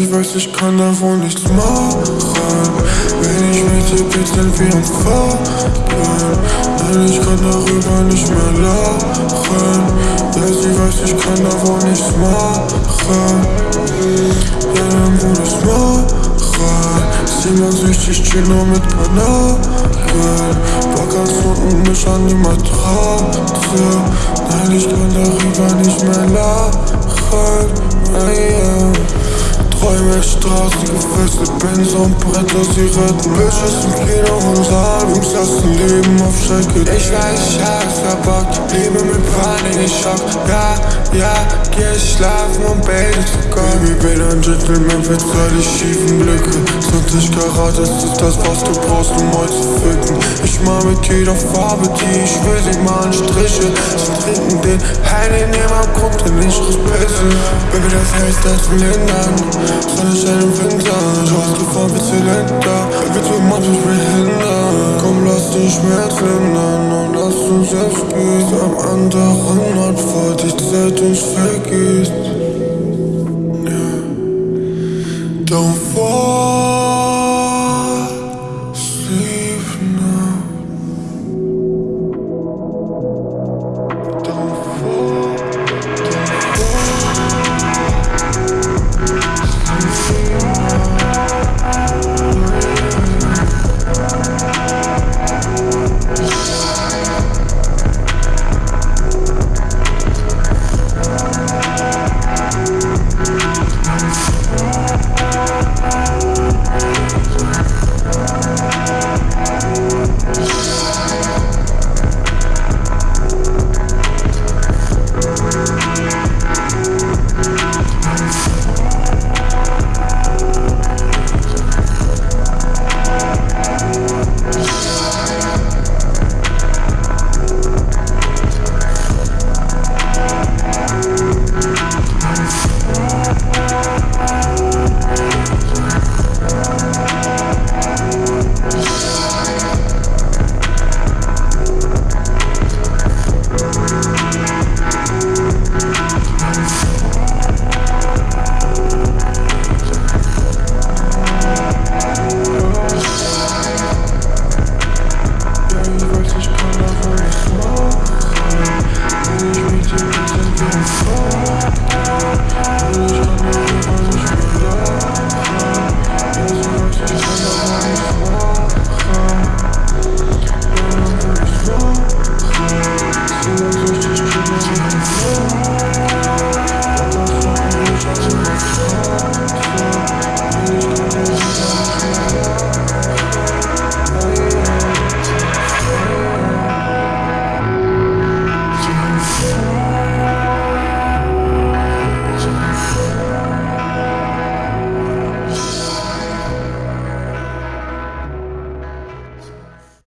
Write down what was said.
sie weiß, ich kann da wohl nichts machen. Wenn ich bin, sind wir am Fahren. Nein, ich kann darüber nicht mehr lachen. Ja, sie weiß, ich kann da wohl nichts machen. Ja, dann wohl nichts machen. Siebenundsechzig Kilo mit Kanaken Bock als unten mich an die Matratze. Nein, ich kann darüber nicht mehr lachen. Yeah. Träume, Straßen, gefesselt, Benz und Bretter, sie retten Bitches im Kino und Salbums lassen Leben auf Strecke Ich weiß, ich hab's verbockt, Liebe mit Panik, ich schock. Ja, ja, geh schlafen und bete zu Gott Baby, bin ein Gentleman, verzeih die schiefen Blicke. 20 Karat, das ist das, was du brauchst, um heute zu ficken Ich mal mit jeder Farbe, die ich will, sie malen Striche. Sie trinken den Heine, nehmen am Grund, den ich pisse Baby, das heißt, das will lindern Stille Schellen Winter Schaust gefahren bis Zylinder Wir tun manchmal behindern Komm, lass den Schmerz ändern Und lass uns selbst büßen Am anderen Ort, wo die Zeit uns vergisst Don't fall Sleep now.